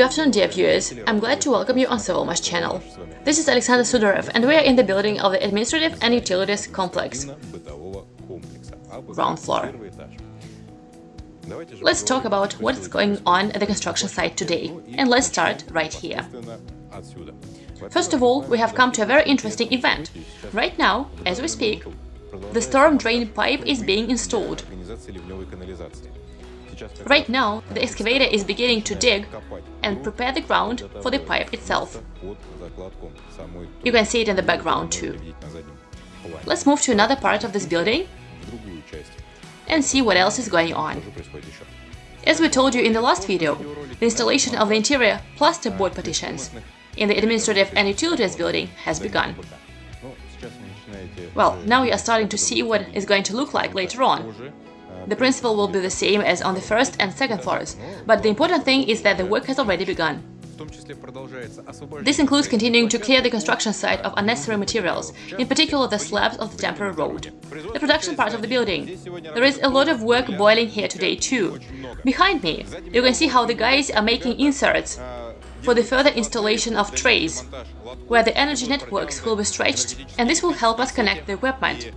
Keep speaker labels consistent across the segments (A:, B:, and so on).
A: afternoon, dear viewers. I'm glad to welcome you on Sovelmash channel. This is Alexander Sudarev, and we are in the building of the Administrative and Utilities Complex, ground floor. Let's talk about what's going on at the construction site today, and let's start right here. First of all, we have come to a very interesting event. Right now, as we speak, the storm drain pipe is being installed. Right now, the excavator is beginning to dig and prepare the ground for the pipe itself. You can see it in the background too. Let's move to another part of this building and see what else is going on. As we told you in the last video, the installation of the interior plasterboard partitions in the administrative and utilities building has begun. Well, now you are starting to see what it's going to look like later on. The principle will be the same as on the first and second floors, but the important thing is that the work has already begun. This includes continuing to clear the construction site of unnecessary materials, in particular the slabs of the temporary road. The production part of the building. There is a lot of work boiling here today too. Behind me, you can see how the guys are making inserts for the further installation of trays, where the energy networks will be stretched, and this will help us connect the equipment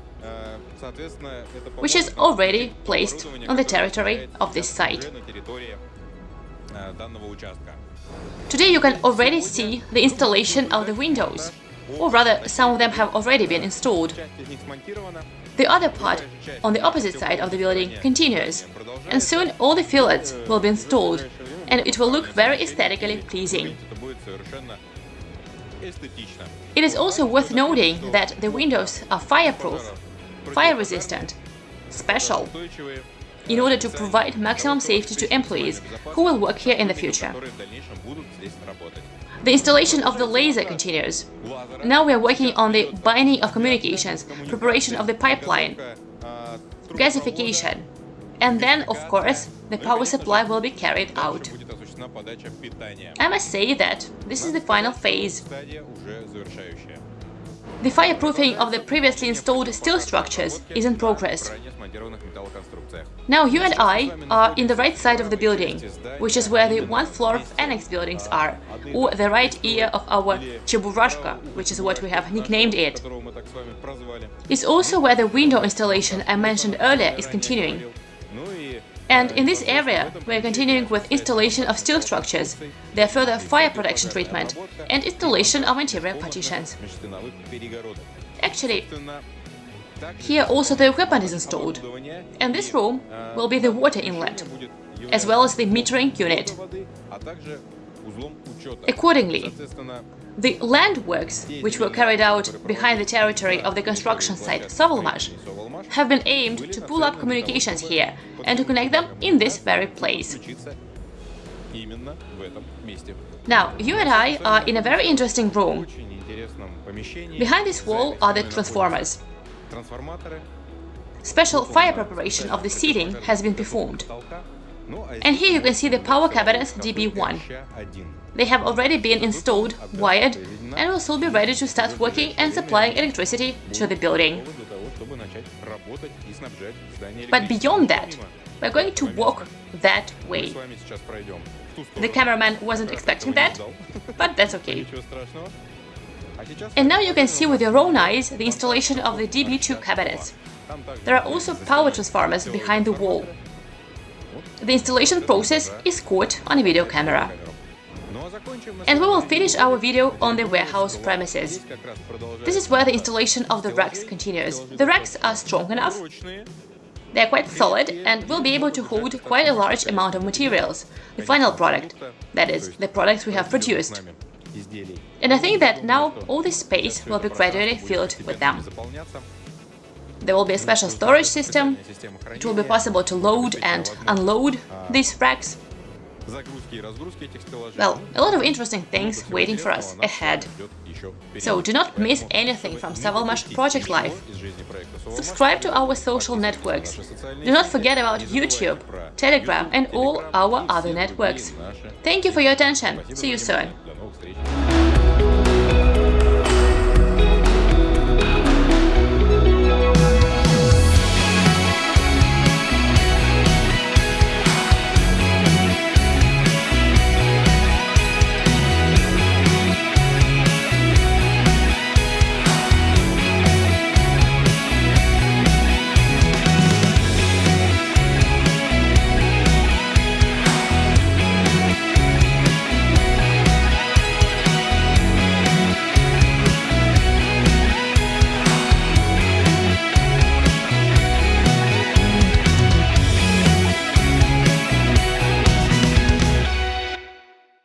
A: which is already placed on the territory of this site. Today you can already see the installation of the windows, or rather some of them have already been installed. The other part, on the opposite side of the building, continues, and soon all the fillets will be installed, and it will look very aesthetically pleasing. It is also worth noting that the windows are fireproof fire resistant, special, in order to provide maximum safety to employees who will work here in the future. The installation of the laser continues. Now we are working on the binding of communications, preparation of the pipeline, gasification, and then, of course, the power supply will be carried out. I must say that this is the final phase. The fireproofing of the previously installed steel structures is in progress. Now you and I are in the right side of the building, which is where the one-floor of annex buildings are, or the right ear of our Cheburashka, which is what we have nicknamed it. It's also where the window installation I mentioned earlier is continuing. And in this area, we are continuing with installation of steel structures, their further fire protection treatment, and installation of interior partitions. Actually, here also the equipment is installed, and this room will be the water inlet, as well as the metering unit. Accordingly, the land works, which were carried out behind the territory of the construction site Sovelmash, have been aimed to pull up communications here and to connect them in this very place. Now, you and I are in a very interesting room. Behind this wall are the transformers. Special fire preparation of the seating has been performed. And here you can see the power cabinets DB1. They have already been installed, wired, and will soon be ready to start working and supplying electricity to the building. But beyond that, we're going to walk that way. The cameraman wasn't expecting that, but that's okay. And now you can see with your own eyes the installation of the DB2 cabinets. There are also power transformers behind the wall. The installation process is caught on a video camera. And we will finish our video on the warehouse premises. This is where the installation of the racks continues. The racks are strong enough, they are quite solid and will be able to hold quite a large amount of materials, the final product, that is, the products we have produced. And I think that now all this space will be gradually filled with them. There will be a special storage system, it will be possible to load and unload these racks, well, a lot of interesting things waiting for us ahead. So do not miss anything from Sovelmash Project Life. Subscribe to our social networks. Do not forget about YouTube, Telegram and all our other networks. Thank you for your attention. See you soon.